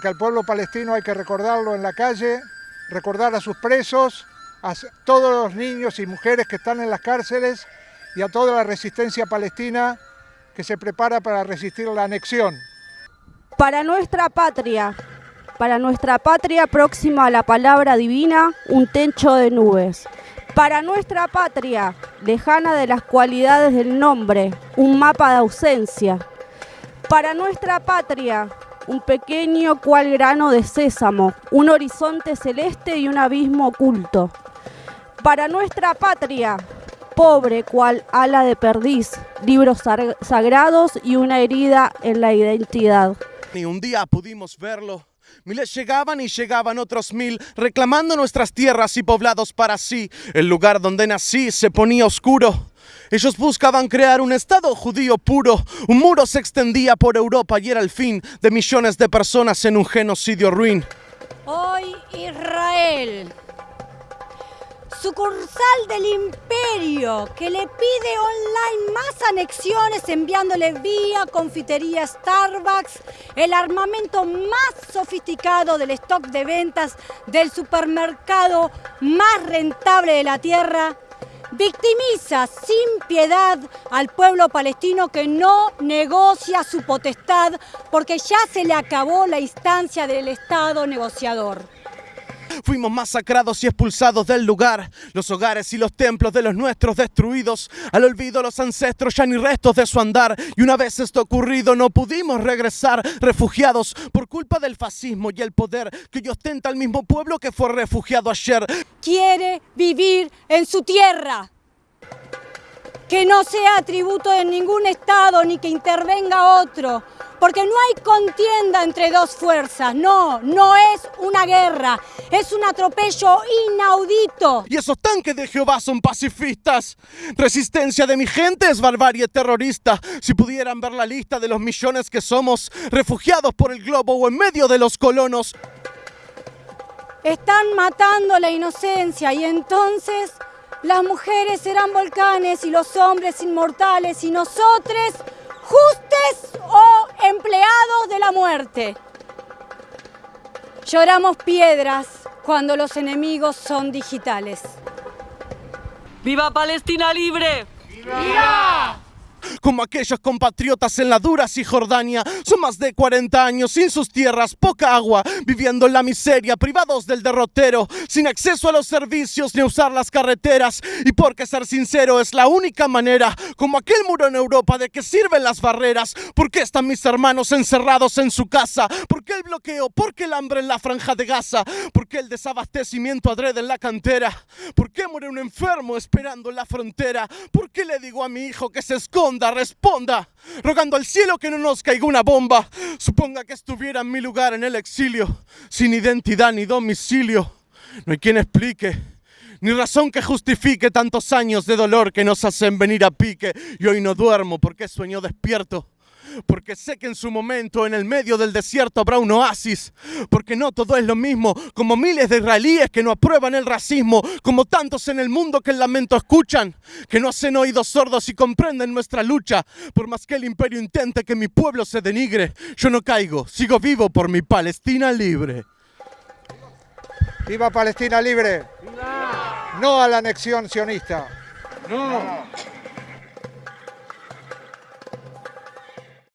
Que al pueblo palestino hay que recordarlo en la calle, recordar a sus presos, a todos los niños y mujeres que están en las cárceles y a toda la resistencia palestina que se prepara para resistir la anexión. Para nuestra patria, para nuestra patria próxima a la palabra divina, un techo de nubes. Para nuestra patria, lejana de las cualidades del nombre, un mapa de ausencia. Para nuestra patria, un pequeño cual grano de sésamo, un horizonte celeste y un abismo oculto. Para nuestra patria, pobre cual ala de perdiz, libros sagrados y una herida en la identidad. Ni un día pudimos verlo. Miles llegaban y llegaban otros mil, reclamando nuestras tierras y poblados para sí. El lugar donde nací se ponía oscuro. Ellos buscaban crear un Estado judío puro. Un muro se extendía por Europa y era el fin de millones de personas en un genocidio ruin. Hoy Israel, sucursal del imperio, que le pide online más anexiones enviándole vía confitería Starbucks el armamento más sofisticado del stock de ventas del supermercado más rentable de la tierra victimiza sin piedad al pueblo palestino que no negocia su potestad porque ya se le acabó la instancia del Estado negociador. Fuimos masacrados y expulsados del lugar, los hogares y los templos de los nuestros destruidos, al olvido los ancestros ya ni restos de su andar, y una vez esto ocurrido no pudimos regresar refugiados por culpa del fascismo y el poder que hoy ostenta el mismo pueblo que fue refugiado ayer. Quiere vivir en su tierra. Que no sea tributo de ningún Estado ni que intervenga otro, porque no hay contienda entre dos fuerzas, no, no es una guerra, es un atropello inaudito. Y esos tanques de Jehová son pacifistas. Resistencia de mi gente es barbarie terrorista. Si pudieran ver la lista de los millones que somos, refugiados por el globo o en medio de los colonos. Están matando la inocencia y entonces las mujeres serán volcanes y los hombres inmortales y nosotros justes empleados de la muerte. Lloramos piedras cuando los enemigos son digitales. ¡Viva Palestina libre! ¡Viva! Como aquellos compatriotas en la dura Cisjordania. Son más de 40 años sin sus tierras, poca agua, viviendo en la miseria, privados del derrotero, sin acceso a los servicios ni usar las carreteras. Y porque ser sincero es la única manera, como aquel muro en Europa, de que sirven las barreras. ¿Por qué están mis hermanos encerrados en su casa? ¿Por qué el bloqueo? ¿Por qué el hambre en la franja de Gaza? ¿Por qué el desabastecimiento adrede en la cantera? ¿Por qué muere un enfermo esperando en la frontera? ¿Por qué le digo a mi hijo que se esconde? Responda, rogando al cielo que no nos caiga una bomba. Suponga que estuviera en mi lugar en el exilio, sin identidad ni domicilio. No hay quien explique, ni razón que justifique tantos años de dolor que nos hacen venir a pique. Y hoy no duermo porque sueño despierto porque sé que en su momento en el medio del desierto habrá un oasis, porque no todo es lo mismo, como miles de israelíes que no aprueban el racismo, como tantos en el mundo que el lamento escuchan, que no hacen oídos sordos y comprenden nuestra lucha, por más que el imperio intente que mi pueblo se denigre, yo no caigo, sigo vivo por mi Palestina libre. ¡Viva Palestina libre! No a la anexión sionista. No.